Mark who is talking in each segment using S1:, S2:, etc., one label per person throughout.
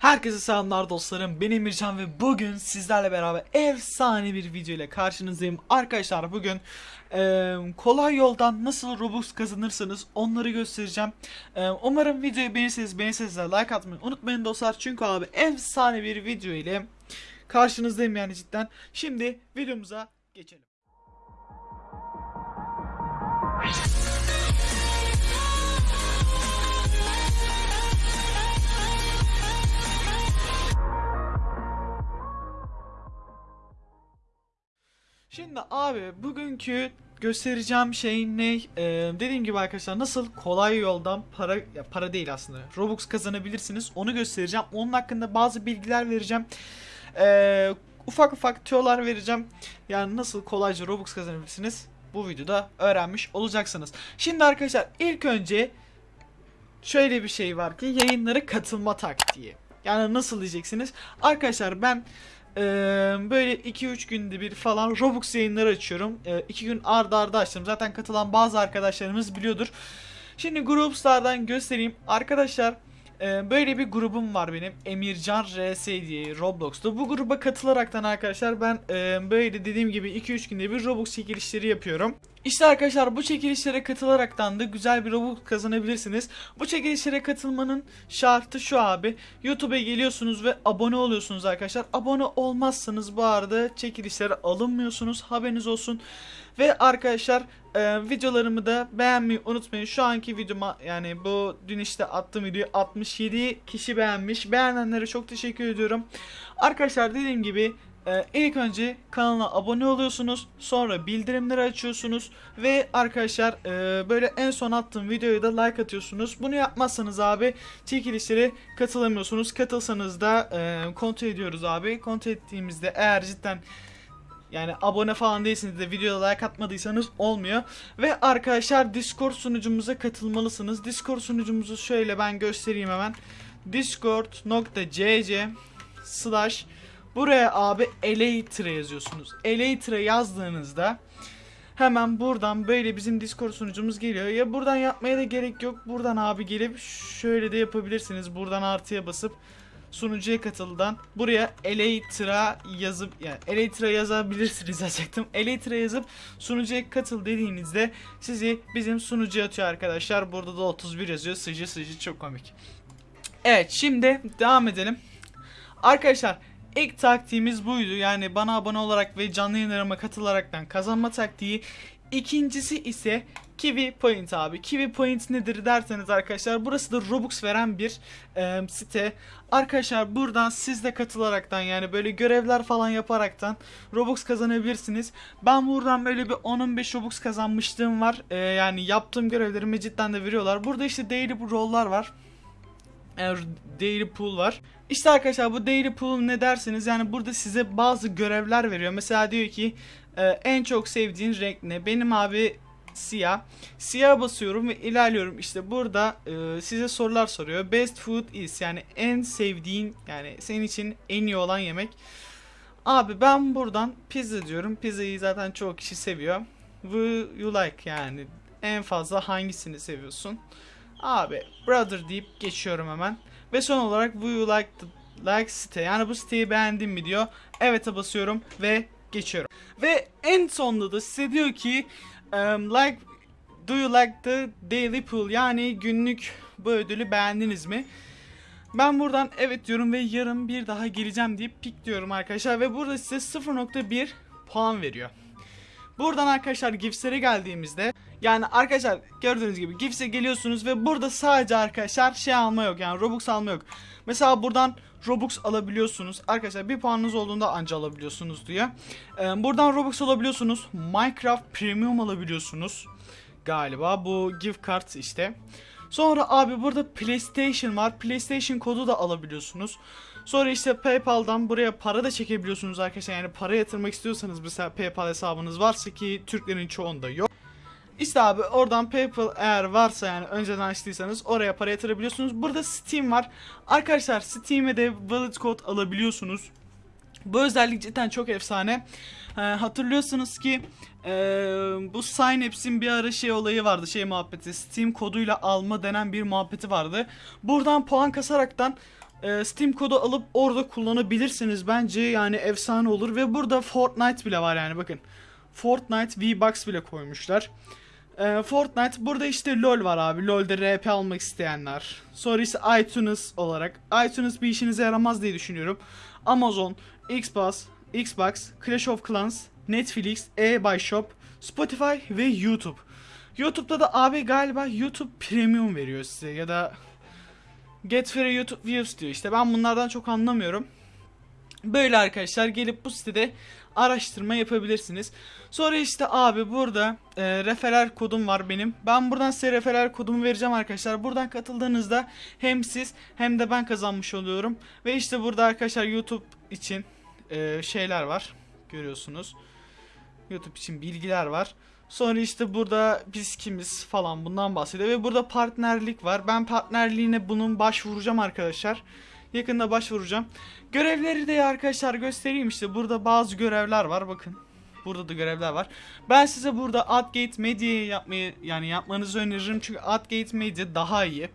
S1: Herkese selamlar dostlarım. Ben Emircan ve bugün sizlerle beraber efsane bir video ile karşınızdayım. Arkadaşlar bugün e, kolay yoldan nasıl Robux kazanırsınız onları göstereceğim. E, umarım videoyu beğenirseniz beğenirseniz like atmayı unutmayın dostlar. Çünkü abi efsane bir video ile karşınızdayım yani cidden. Şimdi videomuza geçelim. Şimdi abi bugünkü göstereceğim şey ne? Ee, dediğim gibi arkadaşlar nasıl kolay yoldan para ya para değil aslında Robux kazanabilirsiniz onu göstereceğim. Onun hakkında bazı bilgiler vereceğim. Ee, ufak ufak tüyolar vereceğim. Yani nasıl kolayca Robux kazanabilirsiniz bu videoda öğrenmiş olacaksınız. Şimdi arkadaşlar ilk önce şöyle bir şey var ki yayınlara katılma taktiği. Yani nasıl diyeceksiniz? Arkadaşlar ben ee, böyle 2-3 günde bir falan Robux yayınları açıyorum. 2 gün arda arda açtım. Zaten katılan bazı arkadaşlarımız biliyordur. Şimdi Groups'lardan göstereyim. Arkadaşlar böyle bir grubum var benim. Emircan RS diye Roblox'ta. Bu gruba katılaraktan arkadaşlar ben böyle dediğim gibi 2-3 günde bir Robux çekilişleri yapıyorum. İşte arkadaşlar bu çekilişlere katılaraktan da güzel bir Robux kazanabilirsiniz. Bu çekilişlere katılmanın şartı şu abi. YouTube'a geliyorsunuz ve abone oluyorsunuz arkadaşlar. Abone olmazsanız bu arada çekilişlere alınmıyorsunuz. Haberiniz olsun. Ve arkadaşlar e, videolarımı da beğenmeyi unutmayın. Şu anki videoma yani bu dün işte attığım videoyu 67 kişi beğenmiş. Beğenenlere çok teşekkür ediyorum. Arkadaşlar dediğim gibi ee, ilk önce kanala abone oluyorsunuz. Sonra bildirimleri açıyorsunuz. Ve arkadaşlar e, böyle en son attığım videoya da like atıyorsunuz. Bunu yapmazsanız abi çekilişlere katılamıyorsunuz. Katılsanız da e, kontrol ediyoruz abi. Kontrol ettiğimizde eğer cidden yani abone falan değilsiniz de videoda like atmadıysanız olmuyor. Ve arkadaşlar Discord sunucumuza katılmalısınız. Discord sunucumuzu şöyle ben göstereyim hemen. discord.cc slash Buraya abi Elytra yazıyorsunuz. Elytra yazdığınızda hemen buradan böyle bizim Discord sunucumuz geliyor. Ya buradan yapmaya da gerek yok. Buradan abi gelip şöyle de yapabilirsiniz. Buradan artıya basıp sunucuya katıldan buraya Elytra yazıp yani Elytra yazabilirsiniz yazacaktım. Elytra yazıp sunucuya katıl dediğinizde sizi bizim sunucuya atıyor arkadaşlar. Burada da 31 yazıyor. Sıcı sıcı çok komik. Evet şimdi devam edelim. Arkadaşlar İlk taktiğimiz buydu. Yani bana abone olarak ve canlı yayınlarıma katılaraktan kazanma taktiği. İkincisi ise Kiwi Point abi. Kiwi Point nedir derseniz arkadaşlar burası da Robux veren bir e, site. Arkadaşlar buradan siz de katılaraktan yani böyle görevler falan yaparaktan Robux kazanabilirsiniz. Ben buradan böyle bir 10-15 Robux kazanmışlığım var. E, yani yaptığım görevlerimi cidden de veriyorlar. Burada işte daily roll'lar var daily pool var. İşte arkadaşlar bu daily pool ne derseniz yani burada size bazı görevler veriyor. Mesela diyor ki e, en çok sevdiğin renk ne? Benim abi siyah. Siyah basıyorum ve ilerliyorum. İşte burada e, size sorular soruyor. Best food is yani en sevdiğin yani senin için en iyi olan yemek. Abi ben buradan pizza diyorum. Pizzayı zaten çoğu kişi seviyor. Will you like yani en fazla hangisini seviyorsun? Abi brother deyip geçiyorum hemen. Ve son olarak do you like the like site yani bu siteyi beğendin mi diyor. Evet'e basıyorum ve geçiyorum. Ve en sonunda da size diyor ki um, like do you like the daily pool yani günlük bu ödülü beğendiniz mi? Ben buradan evet diyorum ve yarın bir daha geleceğim deyip pik diyorum arkadaşlar ve burada size 0.1 puan veriyor. Buradan arkadaşlar Gifts'lere geldiğimizde yani arkadaşlar gördüğünüz gibi Gifts'e geliyorsunuz ve burada sadece arkadaşlar şey alma yok yani Robux alma yok. Mesela buradan Robux alabiliyorsunuz. Arkadaşlar bir puanınız olduğunda anca alabiliyorsunuz diyor. Ee, buradan Robux alabiliyorsunuz. Minecraft Premium alabiliyorsunuz. Galiba bu gift card işte. Sonra abi burada PlayStation var. PlayStation kodu da alabiliyorsunuz. Sonra işte PayPal'dan buraya para da çekebiliyorsunuz arkadaşlar. Yani para yatırmak istiyorsanız mesela PayPal hesabınız varsa ki Türklerin çoğunda yok. İşte abi oradan PayPal eğer varsa yani önceden açtıysanız oraya para yatırabiliyorsunuz. Burada Steam var. Arkadaşlar Steam'e de wallet code alabiliyorsunuz. Bu özellik cidden çok efsane. Ee, hatırlıyorsunuz ki e, bu Synapse'in bir ara şey olayı vardı şey muhabbeti Steam koduyla alma denen bir muhabbeti vardı. Buradan puan kasaraktan e, Steam kodu alıp orada kullanabilirsiniz. Bence yani efsane olur ve burada Fortnite bile var yani bakın. Fortnite V-Bucks bile koymuşlar. E, Fortnite burada işte LoL var abi. LoL'de RP almak isteyenler. Sonra işte iTunes olarak. iTunes bir işinize yaramaz diye düşünüyorum. Amazon, Xbox, Xbox, Clash of Clans, Netflix, eBuyShop, Spotify ve YouTube. YouTube'da da abi galiba YouTube Premium veriyor size ya da Get Free YouTube Views diyor işte. Ben bunlardan çok anlamıyorum. Böyle arkadaşlar gelip bu sitede araştırma yapabilirsiniz. Sonra işte abi burada e, referral kodum var benim. Ben buradan size referral kodumu vereceğim arkadaşlar. Buradan katıldığınızda hem siz hem de ben kazanmış oluyorum. Ve işte burada arkadaşlar YouTube için e, şeyler var. Görüyorsunuz. YouTube için bilgiler var. Sonra işte burada biz kimiz falan bundan bahsediyor ve burada partnerlik var. Ben partnerliğine bunun başvuracağım arkadaşlar. Yakında başvuracağım. Görevleri de arkadaşlar göstereyim işte. Burada bazı görevler var bakın. Burada da görevler var. Ben size burada Adgate Media'yı yapmayı yani yapmanızı öneririm çünkü Adgate Media daha iyi.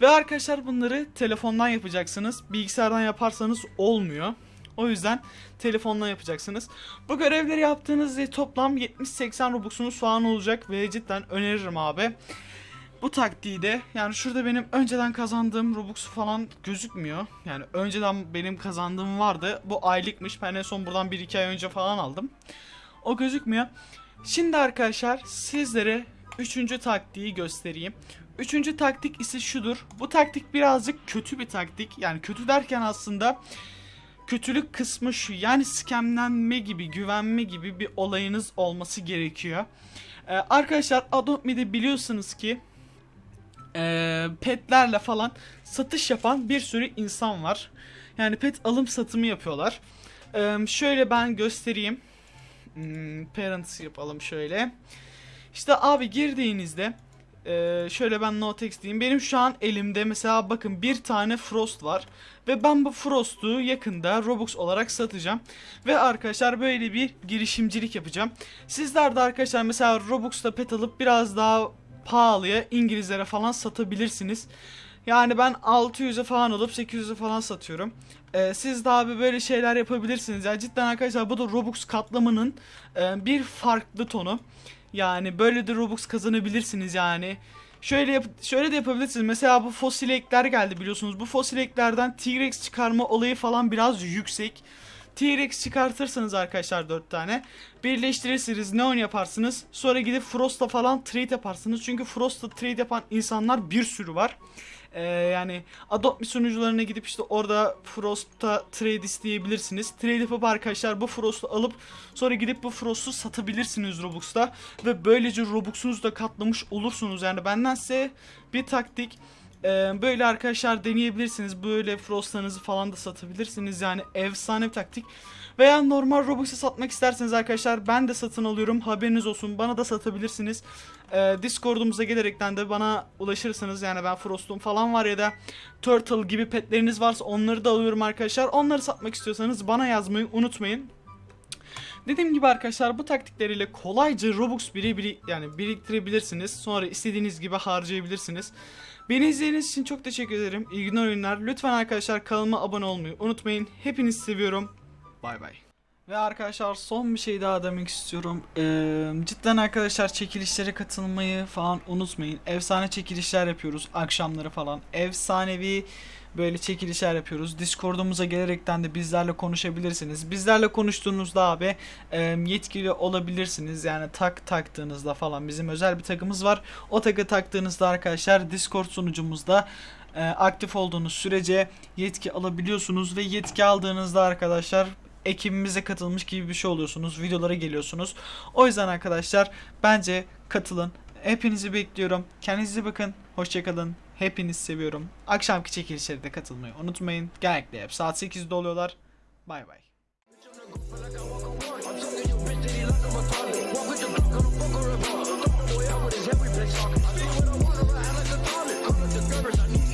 S1: Ve arkadaşlar bunları telefondan yapacaksınız. Bilgisayardan yaparsanız olmuyor. O yüzden telefonla yapacaksınız. Bu görevleri yaptığınızda toplam 70-80 Robux'unuz falan olacak ve cidden öneririm abi. Bu taktiği de yani şurada benim önceden kazandığım Robux falan gözükmüyor. Yani önceden benim kazandığım vardı. Bu aylıkmış. Ben en son buradan 1-2 ay önce falan aldım. O gözükmüyor. Şimdi arkadaşlar sizlere üçüncü taktiği göstereyim. Üçüncü taktik ise şudur. Bu taktik birazcık kötü bir taktik. Yani kötü derken aslında kötülük kısmı şu. Yani skemlenme gibi, güvenme gibi bir olayınız olması gerekiyor. Ee, arkadaşlar Adopt biliyorsunuz ki e, petlerle falan satış yapan bir sürü insan var. Yani pet alım satımı yapıyorlar. Ee, şöyle ben göstereyim. Hmm, parents yapalım şöyle. İşte abi girdiğinizde ee, şöyle ben notex diyeyim. Benim şu an elimde mesela bakın bir tane Frost var. Ve ben bu Frost'u yakında Robux olarak satacağım. Ve arkadaşlar böyle bir girişimcilik yapacağım. Sizler de arkadaşlar mesela Robux'ta pet alıp biraz daha pahalıya İngilizlere falan satabilirsiniz. Yani ben 600'e falan alıp 800'e falan satıyorum. Ee, siz de abi böyle şeyler yapabilirsiniz. Yani cidden arkadaşlar bu da Robux katlamanın e, bir farklı tonu. Yani böyle de Robux kazanabilirsiniz yani. Şöyle yap şöyle de yapabilirsiniz. Mesela bu fosil ekler geldi biliyorsunuz. Bu fosil eklerden T-Rex çıkarma olayı falan biraz yüksek. T-Rex çıkartırsanız arkadaşlar 4 tane. Birleştirirsiniz. Neon yaparsınız. Sonra gidip Frost'la falan trade yaparsınız. Çünkü Frost'la trade yapan insanlar bir sürü var. Ee, yani Adopt sunucularına gidip işte orada Frost'ta trade isteyebilirsiniz. Trade yapıp arkadaşlar bu Frost'u alıp sonra gidip bu Frost'u satabilirsiniz Robux'ta. Ve böylece Robux'unuzu da katlamış olursunuz. Yani benden size bir taktik. Ee, böyle arkadaşlar deneyebilirsiniz. Böyle Frost'larınızı falan da satabilirsiniz. Yani efsane bir taktik. Veya normal Robux'u satmak isterseniz arkadaşlar ben de satın alıyorum. Haberiniz olsun. Bana da satabilirsiniz. Ee, Discord'umuza gelerekten de bana ulaşırsınız. Yani ben Frost'um falan var ya da Turtle gibi petleriniz varsa onları da alıyorum arkadaşlar. Onları satmak istiyorsanız bana yazmayı unutmayın. Dediğim gibi arkadaşlar bu taktikleriyle kolayca Robux biri, biri yani biriktirebilirsiniz. Sonra istediğiniz gibi harcayabilirsiniz. Beni izlediğiniz için çok teşekkür ederim. İyi oyunlar. Lütfen arkadaşlar kanalıma abone olmayı unutmayın. Hepinizi seviyorum. Bay bay. Ve arkadaşlar son bir şey daha demek istiyorum. Ee, cidden arkadaşlar çekilişlere katılmayı falan unutmayın. Efsane çekilişler yapıyoruz akşamları falan. Efsanevi böyle çekilişler yapıyoruz. Discord'umuza gelerekten de bizlerle konuşabilirsiniz. Bizlerle konuştuğunuzda abi e, yetkili olabilirsiniz. Yani tak taktığınızda falan bizim özel bir takımız var. O takı taktığınızda arkadaşlar Discord sunucumuzda e, aktif olduğunuz sürece yetki alabiliyorsunuz ve yetki aldığınızda arkadaşlar ekibimize katılmış gibi bir şey oluyorsunuz. Videolara geliyorsunuz. O yüzden arkadaşlar bence katılın. Hepinizi bekliyorum. Kendinize bakın. Hoşçakalın. Hepinizi seviyorum. Akşamki çekilişlere de katılmayı unutmayın. Genellikle hep saat 8'de oluyorlar. Bay bay. Walk with